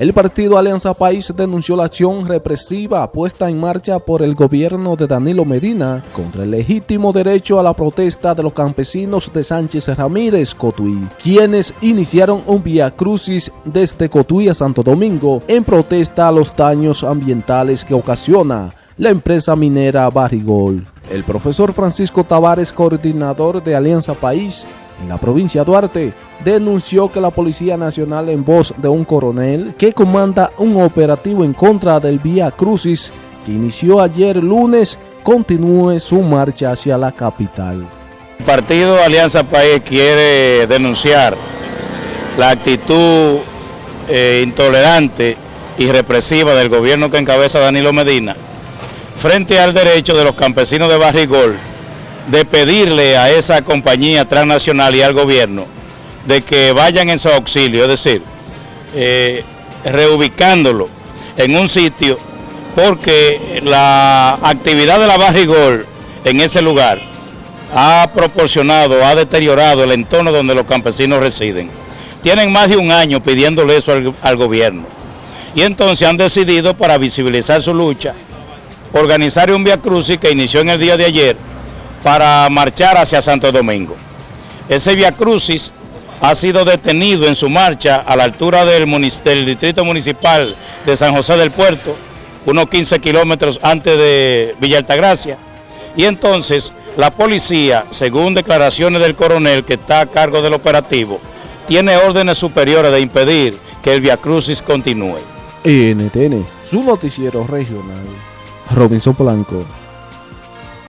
El partido Alianza País denunció la acción represiva puesta en marcha por el gobierno de Danilo Medina contra el legítimo derecho a la protesta de los campesinos de Sánchez Ramírez Cotuí, quienes iniciaron un vía crucis desde Cotuí a Santo Domingo en protesta a los daños ambientales que ocasiona la empresa minera Barrigol. El profesor Francisco Tavares, coordinador de Alianza País, en la provincia de Duarte, denunció que la Policía Nacional en voz de un coronel que comanda un operativo en contra del Vía Crucis que inició ayer lunes continúe su marcha hacia la capital. El partido Alianza País quiere denunciar la actitud eh, intolerante y represiva del gobierno que encabeza Danilo Medina frente al derecho de los campesinos de Barrigol de pedirle a esa compañía transnacional y al gobierno de que vayan en su auxilio, es decir, eh, reubicándolo en un sitio porque la actividad de la Barrigol en ese lugar ha proporcionado, ha deteriorado el entorno donde los campesinos residen. Tienen más de un año pidiéndole eso al, al gobierno y entonces han decidido para visibilizar su lucha organizar un Via Crucis que inició en el día de ayer para marchar hacia Santo Domingo. Ese Via Crucis ha sido detenido en su marcha a la altura del, distrito municipal de San José del Puerto, unos 15 kilómetros antes de Villa Altagracia. Y entonces la policía, según declaraciones del coronel que está a cargo del operativo, tiene órdenes superiores de impedir que el Via Crucis continúe. NTN, su noticiero regional. Robinson Blanco.